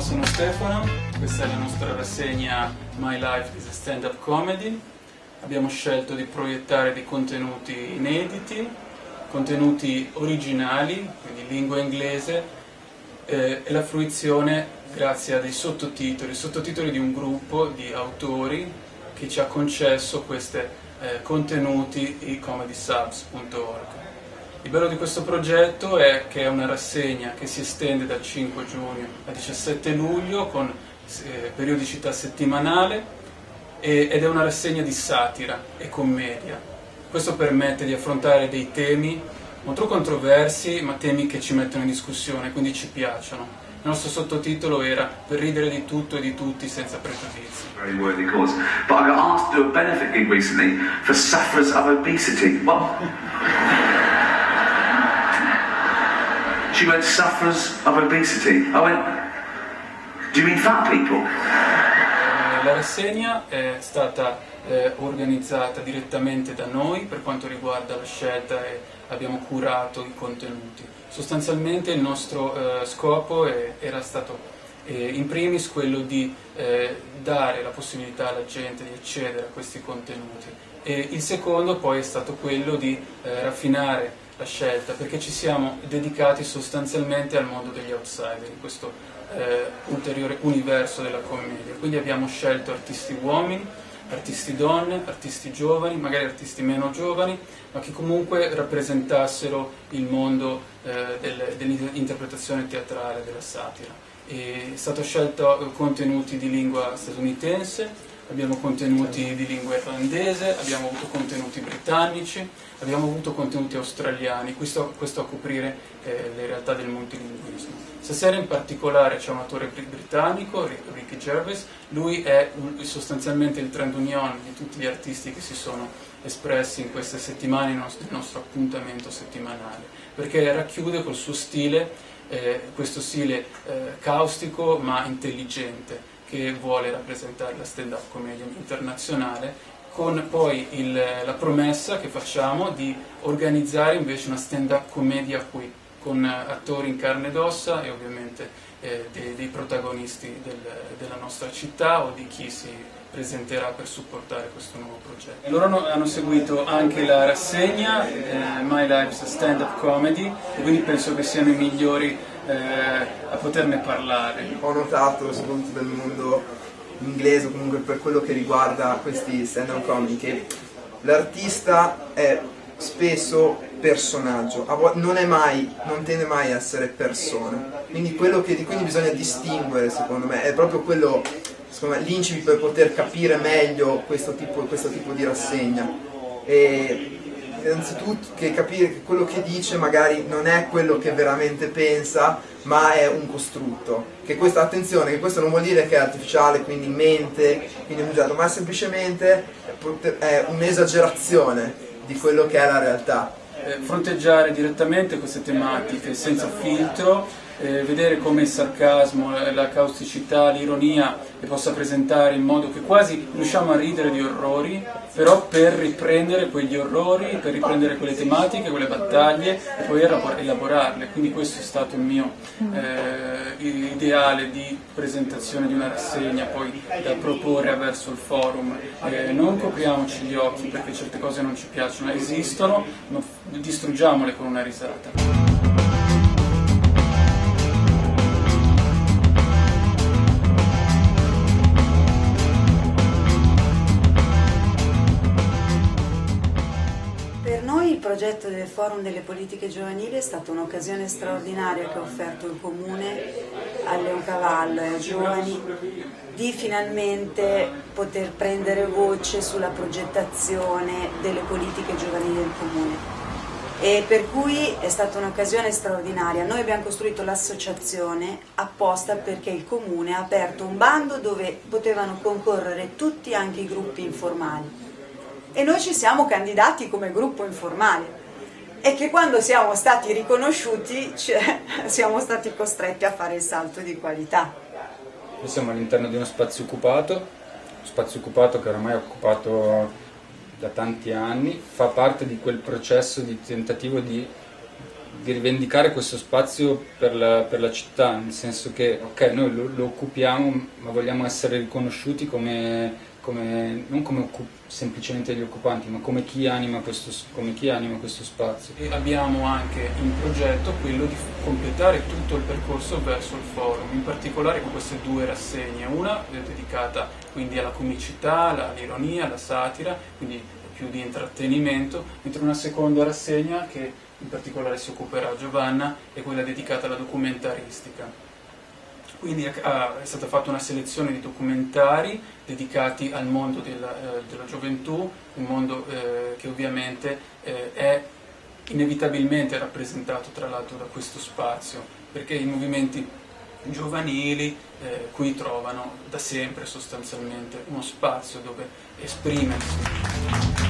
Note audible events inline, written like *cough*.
sono Stefano, questa è la nostra rassegna My Life is a Stand-Up Comedy. Abbiamo scelto di proiettare dei contenuti inediti, contenuti originali, quindi lingua inglese, eh, e la fruizione grazie a dei sottotitoli, sottotitoli di un gruppo di autori che ci ha concesso questi eh, contenuti i comedysubs.org. Il bello di questo progetto è che è una rassegna che si estende dal 5 giugno al 17 luglio con eh, periodicità settimanale e, ed è una rassegna di satira e commedia. Questo permette di affrontare dei temi molto controversi ma temi che ci mettono in discussione, quindi ci piacciono. Il nostro sottotitolo era Per ridere di tutto e di tutti senza pregiudizi. Very worthy cause. But I got asked to do a benefit gig recently for sufferers of obesity. What? She went, sufferers of obesity. I went, do you mean fat people? Eh, la rassegna è stata eh, organizzata direttamente da noi per quanto riguarda la scelta e abbiamo curato i contenuti. Sostanzialmente il nostro eh, scopo è, era stato eh, in primis quello di eh, dare la possibilità alla gente di accedere a questi contenuti e il secondo poi è stato quello di eh, raffinare la scelta, perché ci siamo dedicati sostanzialmente al mondo degli outsider, in questo eh, ulteriore universo della commedia. Quindi abbiamo scelto artisti uomini, artisti donne, artisti giovani, magari artisti meno giovani, ma che comunque rappresentassero il mondo eh, del, dell'interpretazione teatrale, della satira. E è stato scelto contenuti di lingua statunitense, abbiamo contenuti di lingua irlandese, abbiamo avuto contenuti britannici, abbiamo avuto contenuti australiani, questo, questo a coprire eh, le realtà del multilinguismo. Stasera in particolare c'è un autore britannico, Ricky Gervais, lui è sostanzialmente il trend union di tutti gli artisti che si sono espressi in queste settimane, il nostro appuntamento settimanale, perché racchiude col suo stile, eh, questo stile eh, caustico ma intelligente, che vuole rappresentare la stand-up comedian internazionale con poi il, la promessa che facciamo di organizzare invece una stand-up commedia qui con attori in carne ed ossa e ovviamente eh, dei, dei, protagonisti del, della nostra città o di chi si presenterà per supportare questo nuovo progetto. Loro hanno seguito anche la rassegna eh, My Lives Stand Up Comedy quindi penso che siano i migliori eh, a poterne parlare. Ho notato, soprattutto nel mondo inglese, comunque per quello che riguarda questi stand-up comedy, che l'artista è spesso personaggio, non, mai, non tende mai a essere persona. Quindi quello che di cui bisogna distinguere, secondo me, è proprio quello, l'incipit per poter capire meglio questo tipo, questo tipo di rassegna. E innanzitutto che capire che quello che dice magari non è quello che veramente pensa, ma è un costrutto. Che questo, attenzione, che questo non vuol dire che è artificiale, quindi mente, quindi è usato, ma semplicemente è un'esagerazione di quello che è la realtà. Eh, fronteggiare direttamente queste tematiche senza filtro eh, vedere come il sarcasmo, la causticità, l'ironia le possa presentare in modo che quasi riusciamo a ridere di orrori, però per riprendere quegli orrori, per riprendere quelle tematiche, quelle battaglie e poi elaborarle. Quindi questo è stato il mio eh, ideale di presentazione di una rassegna poi da proporre verso il forum. Eh, non copriamoci gli occhi perché certe cose non ci piacciono, esistono, distruggiamole con una risata. Progetto del Forum delle Politiche Giovanili è stata un'occasione straordinaria che ha offerto il Comune a Leoncavallo e ai giovani di finalmente poter prendere voce sulla progettazione delle politiche giovanili del Comune. E per cui è stata un'occasione straordinaria. Noi abbiamo costruito l'associazione apposta perché il Comune ha aperto un bando dove potevano concorrere tutti anche i gruppi informali e noi ci siamo candidati come gruppo informale e che quando siamo stati riconosciuti cioè, *laughs* siamo stati costretti a fare il salto di qualità. Noi siamo all'interno di uno spazio occupato, spazio occupato che oramai è occupato da tanti anni, fa parte di quel processo di tentativo di di rivendicare questo spazio per la, per la, città, nel senso che ok, noi lo, lo occupiamo, ma vogliamo essere riconosciuti come come, non come semplicemente gli occupanti, ma come chi, questo, come chi, anima questo, spazio. E abbiamo anche in progetto quello di completare tutto il percorso verso il forum, in particolare con queste due rassegne, una dedicata quindi alla comicità, all'ironia, alla satira, quindi più di intrattenimento, mentre una seconda rassegna che in particolare si occuperà Giovanna è quella dedicata alla documentaristica quindi è stata fatta una selezione di documentari dedicati al mondo della, eh, della gioventù, un mondo eh, che ovviamente eh, è inevitabilmente rappresentato tra l'altro da questo spazio, perché i movimenti giovanili eh, qui trovano da sempre sostanzialmente uno spazio dove esprimersi.